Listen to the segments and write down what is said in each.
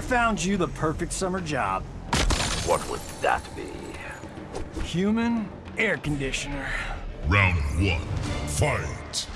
I found you the perfect summer job. What would that be? Human air conditioner. Round one, fight!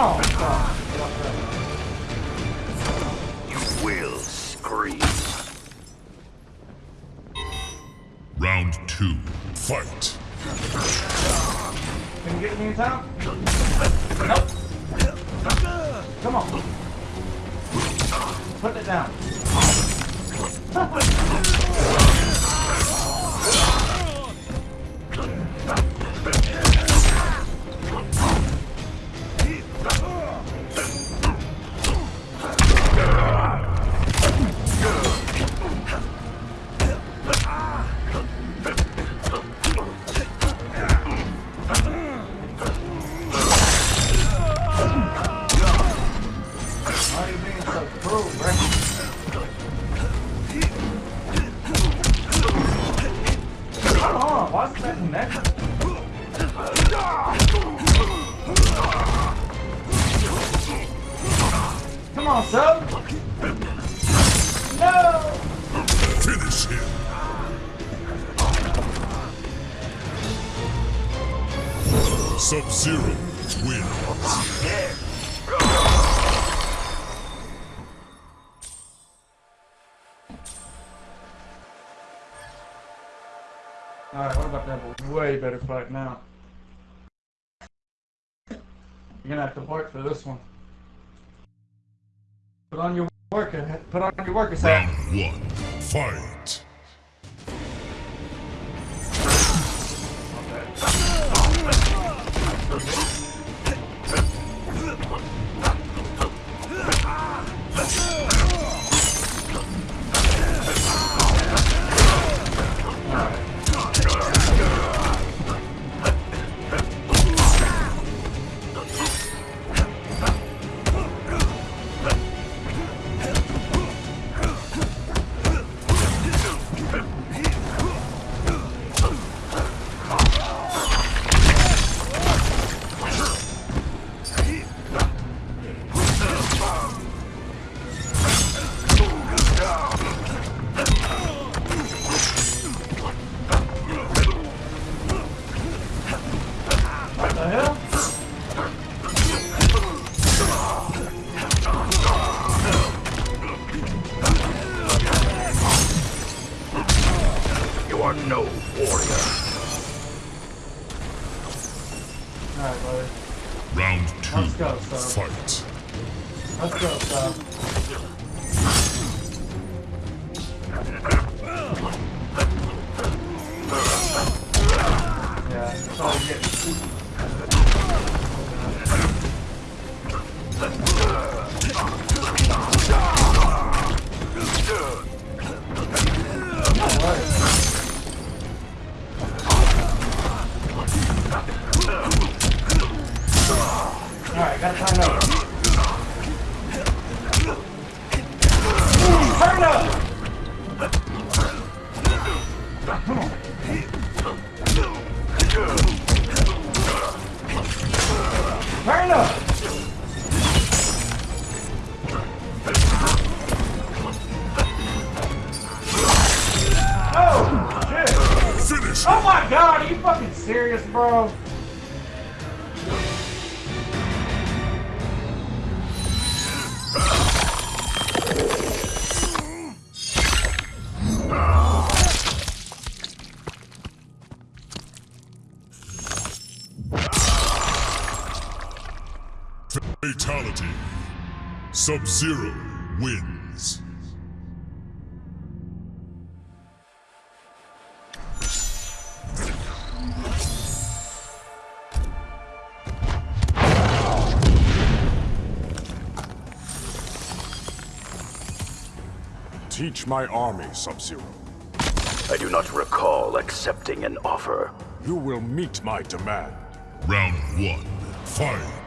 You will scream. Round two, fight! Can you get me in time? Nope. Come on. Put it down. Sub-Zero. Alright, what about that way better fight now? You're gonna have to work for this one. Put on your worker, uh, put on your worker's hat. Round one, fight! What Yeah. Sub-Zero wins. Teach my army, Sub-Zero. I do not recall accepting an offer. You will meet my demand. Round one. Fight.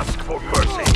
Ask for mercy.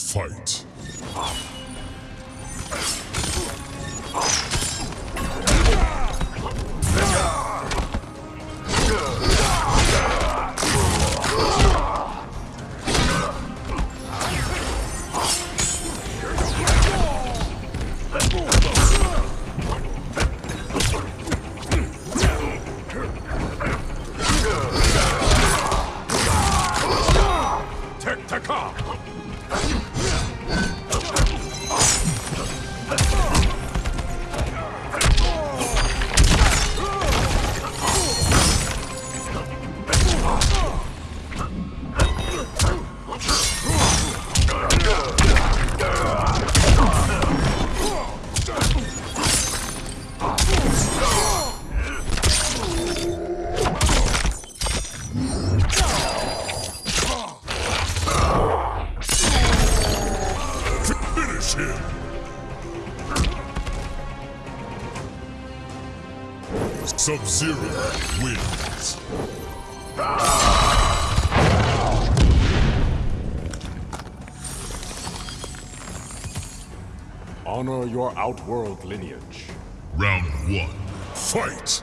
Fight. Honor your outworld lineage. Round one. Fight.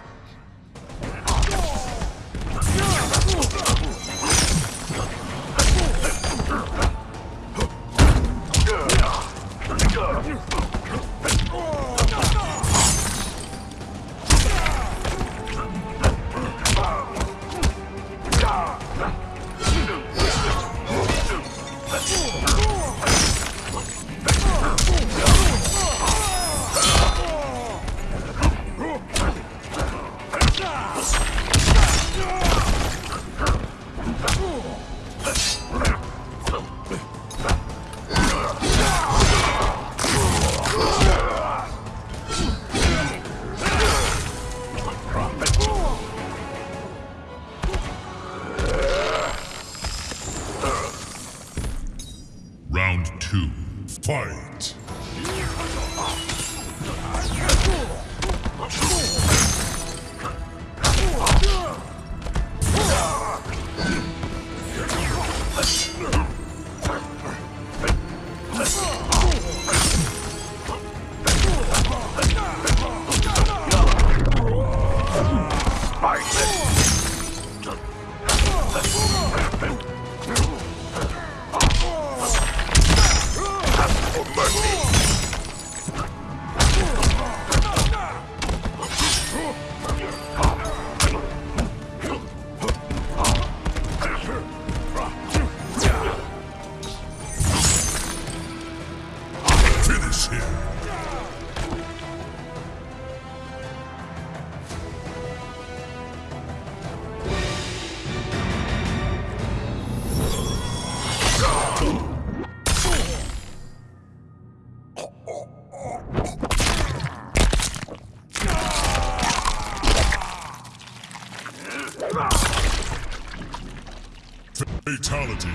Fatality.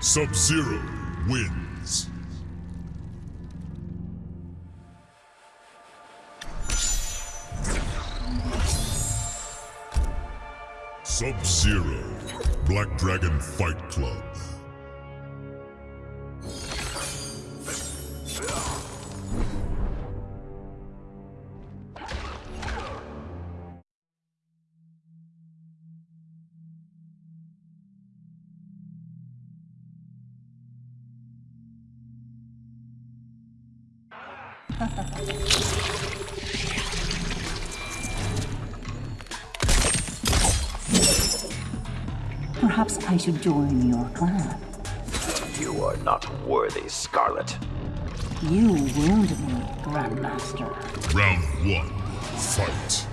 Sub-Zero wins. Sub-Zero. Black Dragon Fight Club. Perhaps I should join your clan. You are not worthy, Skarlet. You wound me, Grandmaster. Round one. Fight.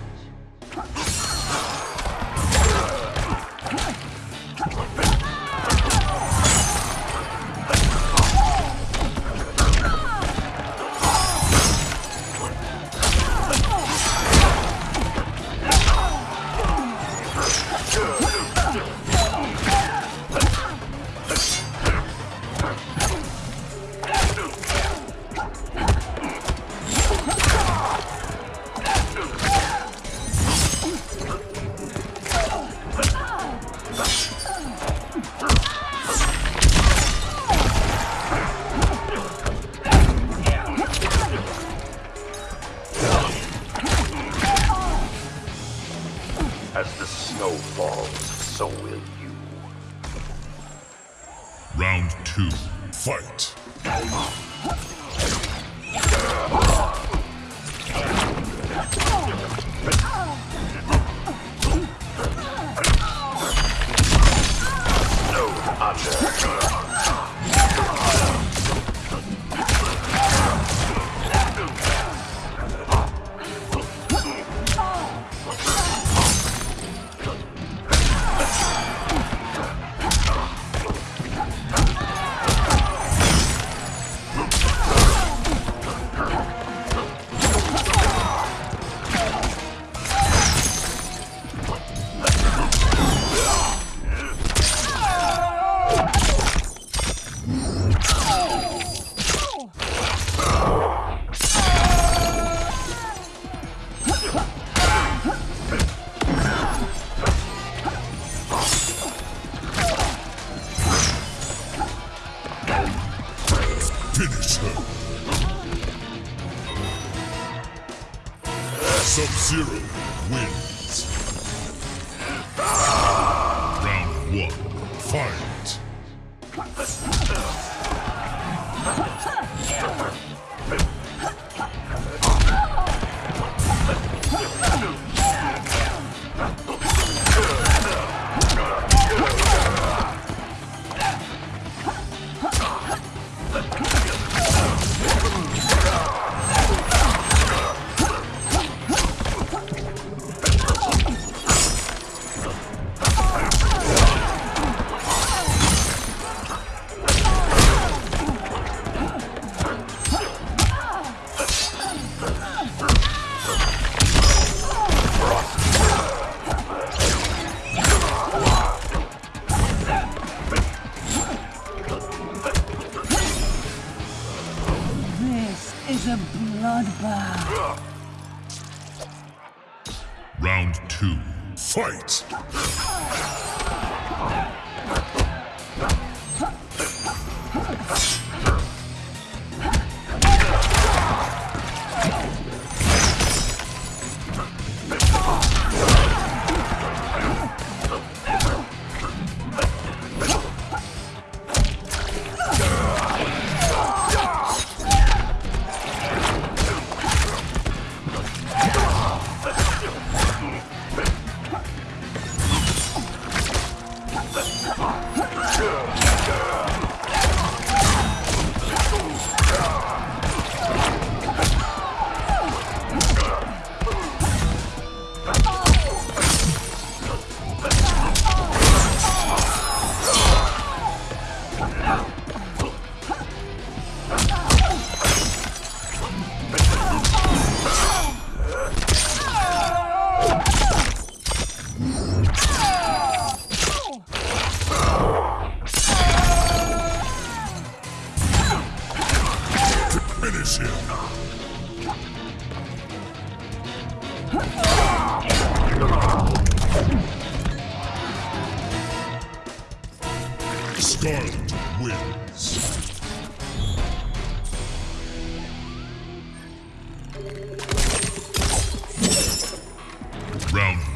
As the snow falls, so will you. Round two. Fight. No honor. Sub-Zero wins. Round one. Fight.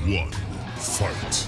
One. Fight.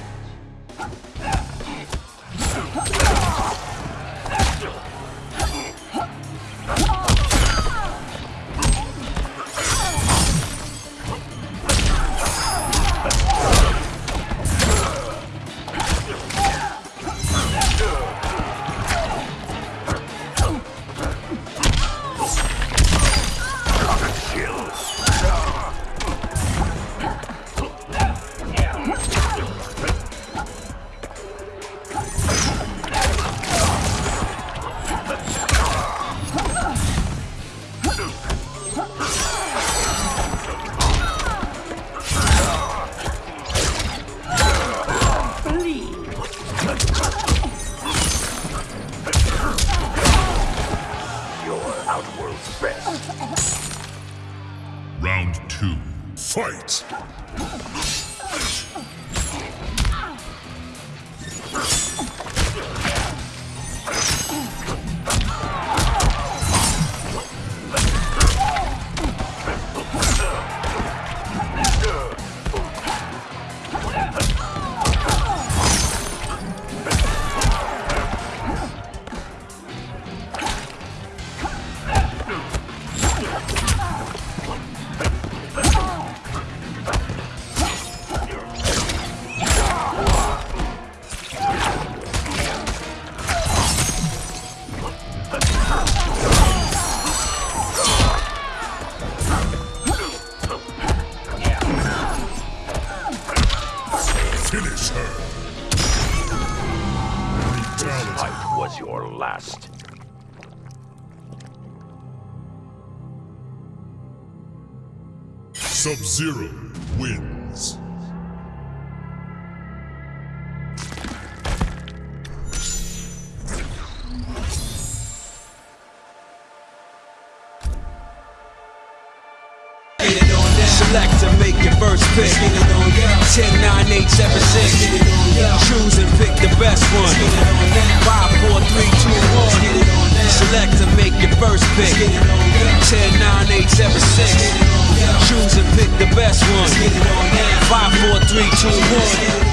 Sub-Zero wins. Select to make your first pick. 10, 9, 8, 7, 6. Choose and pick the best one. 5, 4, 3, 2, 1. Select to make your first pick. 10, 9, 8, 7, 6. Choose and pick the best one. 5, 4, 3, 2, 1.